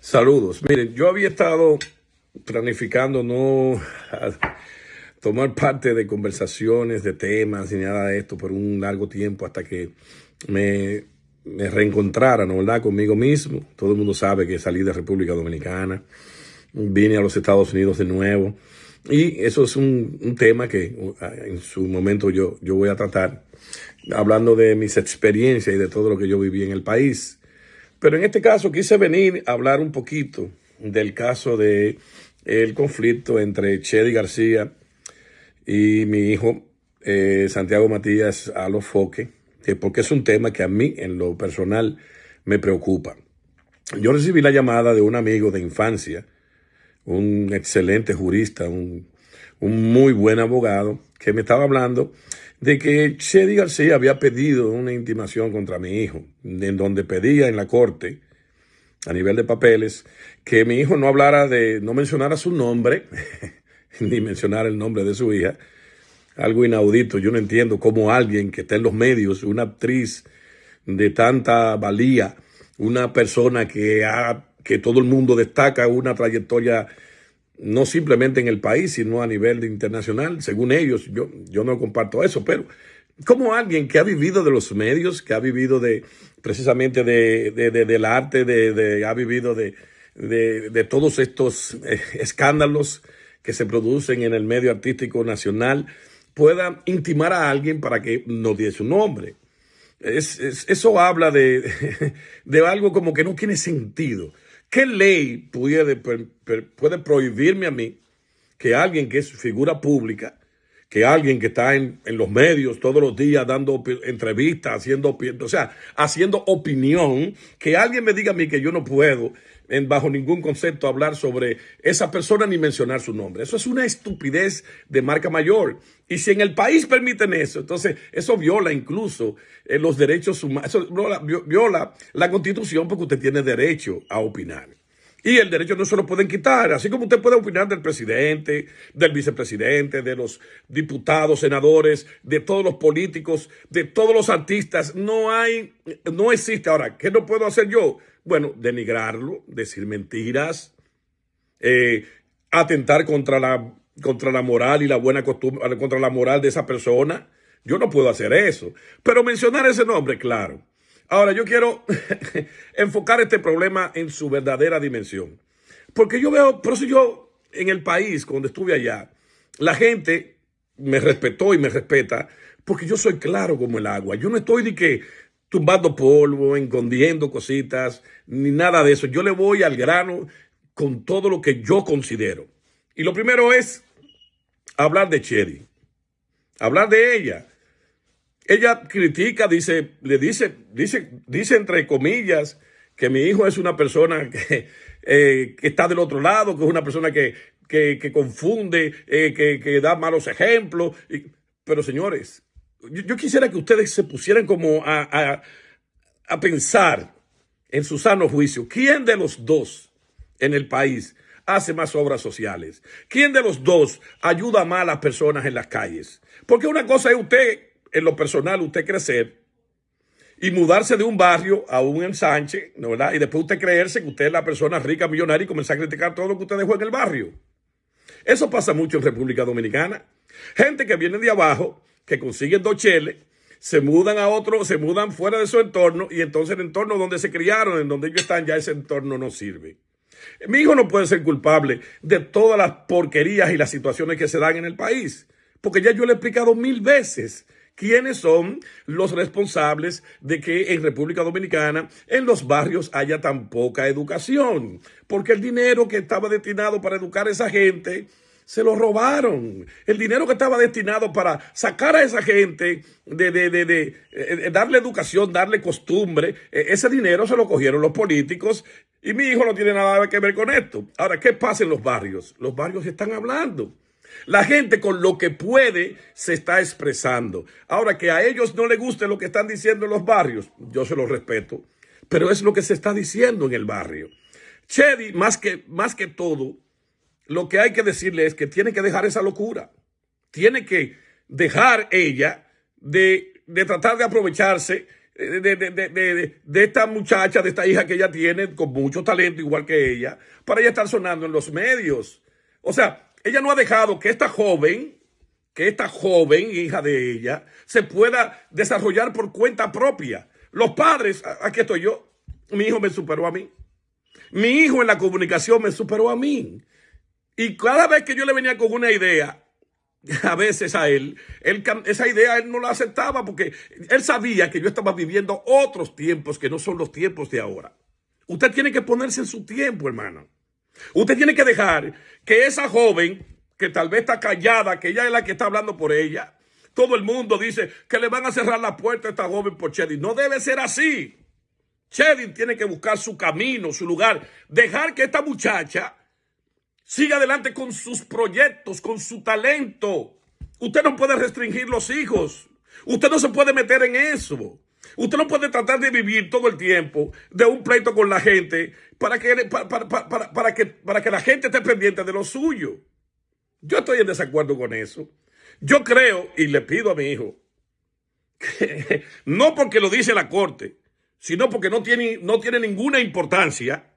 Saludos. Miren, yo había estado planificando no tomar parte de conversaciones, de temas ni nada de esto por un largo tiempo hasta que me, me reencontrara, ¿no verdad?, conmigo mismo. Todo el mundo sabe que salí de República Dominicana, vine a los Estados Unidos de nuevo. Y eso es un, un tema que uh, en su momento yo, yo voy a tratar, hablando de mis experiencias y de todo lo que yo viví en el país. Pero en este caso quise venir a hablar un poquito del caso de el conflicto entre Chedi García y mi hijo eh, Santiago Matías Alofoque, que porque es un tema que a mí en lo personal me preocupa. Yo recibí la llamada de un amigo de infancia, un excelente jurista, un, un muy buen abogado, que me estaba hablando de que Chedi García había pedido una intimación contra mi hijo, en donde pedía en la corte, a nivel de papeles, que mi hijo no hablara de, no mencionara su nombre, ni mencionara el nombre de su hija. Algo inaudito. Yo no entiendo cómo alguien que está en los medios, una actriz de tanta valía, una persona que, ha, que todo el mundo destaca una trayectoria no simplemente en el país, sino a nivel internacional, según ellos. Yo, yo no comparto eso, pero como alguien que ha vivido de los medios, que ha vivido de precisamente de, de, del arte, de, ha vivido de, de, todos estos eh, escándalos que se producen en el medio artístico nacional, pueda intimar a alguien para que no dé su nombre. Es, eso habla de, de algo como que no tiene sentido. ¿Qué ley puede, puede prohibirme a mí que alguien que es figura pública, que alguien que está en, en, los medios todos los días dando entrevistas, haciendo, o sea, haciendo opinión, que alguien me diga a mí que yo no puedo en, bajo ningún concepto hablar sobre esa persona ni mencionar su nombre. Eso es una estupidez de marca mayor. Y si en el país permiten eso, entonces eso viola incluso eh, los derechos humanos, eso viola, viola la constitución porque usted tiene derecho a opinar. Y el derecho no se lo pueden quitar, así como usted puede opinar del presidente, del vicepresidente, de los diputados, senadores, de todos los políticos, de todos los artistas. No hay, no existe. Ahora, ¿qué no puedo hacer yo? Bueno, denigrarlo, decir mentiras, eh, atentar contra la, contra la moral y la buena costumbre, contra la moral de esa persona. Yo no puedo hacer eso. Pero mencionar ese nombre, claro. Ahora, yo quiero enfocar este problema en su verdadera dimensión. Porque yo veo, por eso yo en el país, cuando estuve allá, la gente me respetó y me respeta porque yo soy claro como el agua. Yo no estoy de que tumbando polvo, escondiendo cositas, ni nada de eso. Yo le voy al grano con todo lo que yo considero. Y lo primero es hablar de Cherry, hablar de ella. Ella critica, dice, le dice, dice, dice entre comillas que mi hijo es una persona que, eh, está del otro lado, que es una persona que, que, confunde, eh, que, da malos ejemplos. pero señores, yo, quisiera que ustedes se pusieran como a, a, a pensar en su sano juicio, ¿quién de los dos en el país hace más obras sociales? ¿Quién de los dos ayuda más a las personas en las calles? Porque una cosa es usted en lo personal usted crecer y mudarse de un barrio a un ensanche, ¿no verdad? Y después usted creerse que usted es la persona rica, millonaria y comenzar a criticar todo lo que usted dejó en el barrio. Eso pasa mucho en República Dominicana. Gente que viene de abajo, que consiguen dos cheles, se mudan a otro, se mudan fuera de su entorno y entonces el entorno donde se criaron, en donde ellos están, ya ese entorno no sirve. Mi hijo no puede ser culpable de todas las porquerías y las situaciones que se dan en el país, porque ya yo le he explicado mil veces quiénes son los responsables de que en República Dominicana, en los barrios, haya tan poca educación. Porque el dinero que estaba destinado para educar a esa gente, se lo robaron. El dinero que estaba destinado para sacar a esa gente de, de, de, de eh, darle educación, darle costumbre, eh, ese dinero se lo cogieron los políticos y mi hijo no tiene nada que ver con esto. Ahora, ¿qué pasa en los barrios? Los barrios están hablando. La gente con lo que puede se está expresando. Ahora que a ellos no les guste lo que están diciendo en los barrios, yo se lo respeto, pero es lo que se está diciendo en el barrio. Chedi, más que, más que todo, lo que hay que decirle es que tiene que dejar esa locura. Tiene que dejar ella de, de tratar de aprovecharse de, de, de, esta muchacha, de esta hija que ella tiene, con mucho talento, igual que ella, para ella estar sonando en los medios. O sea, ella no ha dejado que esta joven, que esta joven, hija de ella, se pueda desarrollar por cuenta propia. Los padres, aquí estoy yo, mi hijo me superó a mí. Mi hijo en la comunicación me superó a mí. Y cada vez que yo le venía con una idea, a veces a él, él, esa idea él no la aceptaba porque él sabía que yo estaba viviendo otros tiempos que no son los tiempos de ahora. Usted tiene que ponerse en su tiempo, hermano. Usted tiene que dejar que esa joven, que tal vez está callada, que ella es la que está hablando por ella, todo el mundo dice que le van a cerrar la puerta a esta joven por Chedi. No debe ser así. Chedi tiene que buscar su camino, su lugar. Dejar que esta muchacha siga adelante con sus proyectos, con su talento. Usted no puede restringir los hijos. Usted no se puede meter en eso. Usted no puede tratar de vivir todo el tiempo de un pleito con la gente para que, para, que, para que la gente esté pendiente de lo suyo. Yo estoy en desacuerdo con eso. Yo creo y le pido a mi hijo, que, no porque lo dice la corte, sino porque no tiene, no tiene ninguna importancia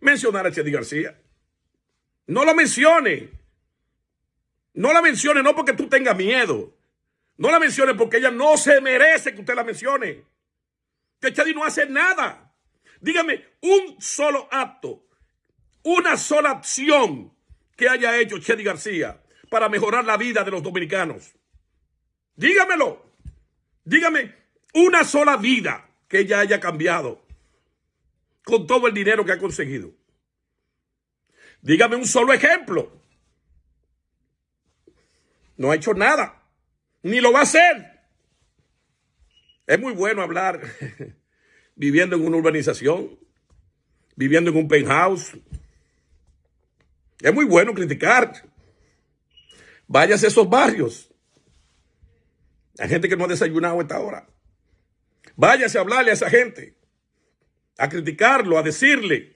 mencionar a Chedi García. No lo mencione. No la mencione no porque tú tengas miedo. No la mencione porque ella no se merece que usted la mencione. Que Chedi no hace nada. Dígame un solo acto, una sola acción que haya hecho Chedi García para mejorar la vida de los dominicanos. Dígamelo. Dígame una sola vida que ella haya cambiado con todo el dinero que ha conseguido. Dígame un solo ejemplo. No ha hecho nada, ni lo va a hacer. Es muy bueno hablar viviendo en una urbanización, viviendo en un penthouse. Es muy bueno criticar. Váyase a esos barrios. Hay gente que no ha desayunado a esta hora. Váyase a hablarle a esa gente, a criticarlo, a decirle.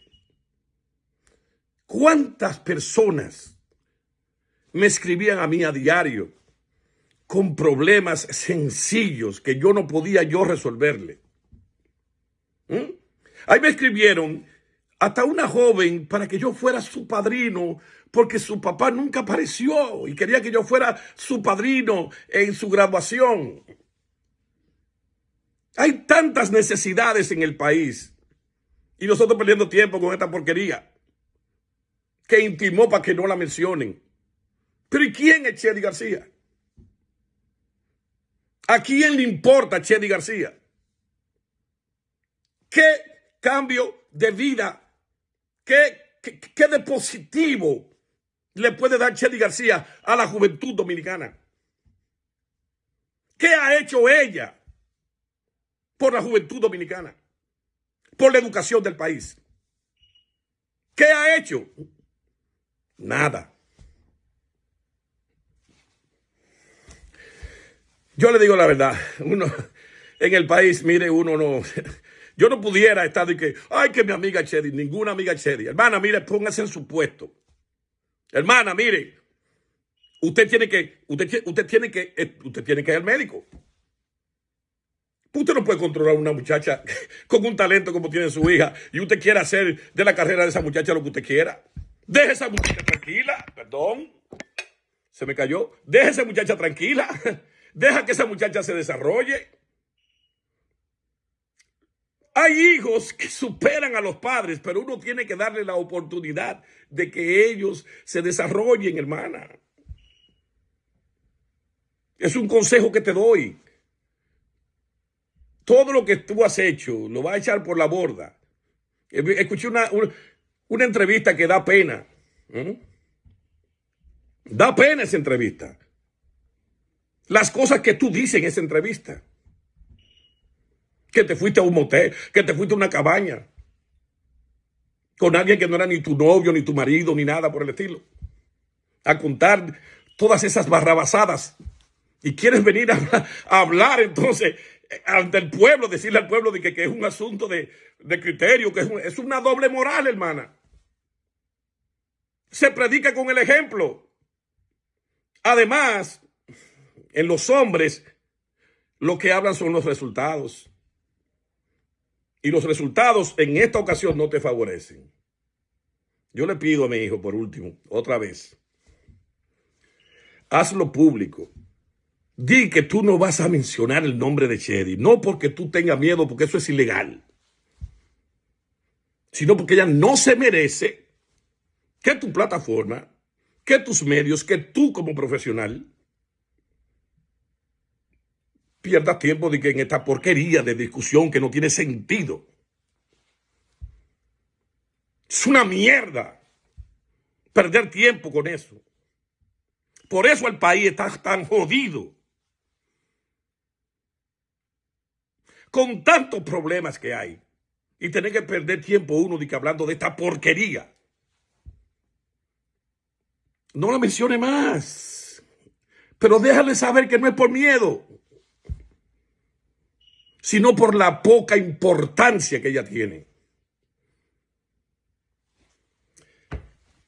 ¿Cuántas personas me escribían a mí a diario con problemas sencillos que yo no podía yo resolverle? ¿Mm? Ahí me escribieron hasta una joven para que yo fuera su padrino porque su papá nunca apareció y quería que yo fuera su padrino en su graduación. Hay tantas necesidades en el país y nosotros perdiendo tiempo con esta porquería que intimó para que no la mencionen. Pero ¿y quién es Chedi García? ¿A quién le importa Chedi García? ¿Qué cambio de vida, qué, qué, de positivo le puede dar Chedi García a la juventud dominicana? ¿Qué ha hecho ella por la juventud dominicana? Por la educación del país. ¿Qué ha hecho? Nada. Yo le digo la verdad, uno en el país, mire, uno no, yo no pudiera estar de que, ay, que mi amiga Chedi, ninguna amiga Chedi. Hermana, mire, póngase en su puesto. Hermana, mire, usted tiene que, usted, tiene que, eh, usted tiene que ir al médico. Usted no puede controlar a una muchacha con un talento como tiene su hija y usted quiere hacer de la carrera de esa muchacha lo que usted quiera. Deje a esa muchacha tranquila, perdón, se me cayó. Deje a esa muchacha tranquila, deja que esa muchacha se desarrolle. Hay hijos que superan a los padres, pero uno tiene que darle la oportunidad de que ellos se desarrollen, hermana. Es un consejo que te doy. Todo lo que tú has hecho lo va a echar por la borda. Escuché una, una, entrevista que da pena. Da pena esa entrevista. Las cosas que tú dices en esa entrevista que te fuiste a un motel, que te fuiste a una cabaña con alguien que no era ni tu novio, ni tu marido, ni nada por el estilo. A contar todas esas barrabasadas. Y quieres venir a, hablar entonces ante el pueblo, decirle al pueblo de que, es un asunto de, criterio, que es, es una doble moral, hermana. Se predica con el ejemplo. Además, en los hombres, lo que hablan son los resultados. y los resultados en esta ocasión no te favorecen. Yo le pido a mi hijo, por último, otra vez, hazlo público. Di que tú no vas a mencionar el nombre de Chedi, no porque tú tengas miedo, porque eso es ilegal, sino porque ella no se merece que tu plataforma, que tus medios, que tú como profesional pierdas tiempo de que en esta porquería de discusión que no tiene sentido. Es una mierda perder tiempo con eso. Por eso el país está tan jodido. Con tantos problemas que hay. Y tener que perder tiempo uno de que hablando de esta porquería. No la mencione más. Pero déjale saber que no es por miedo. Sino por la poca importancia que ella tiene.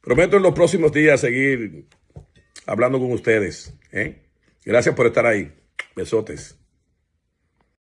Prometo en los próximos días seguir hablando con ustedes. ¿eh? Gracias por estar ahí. Besotes.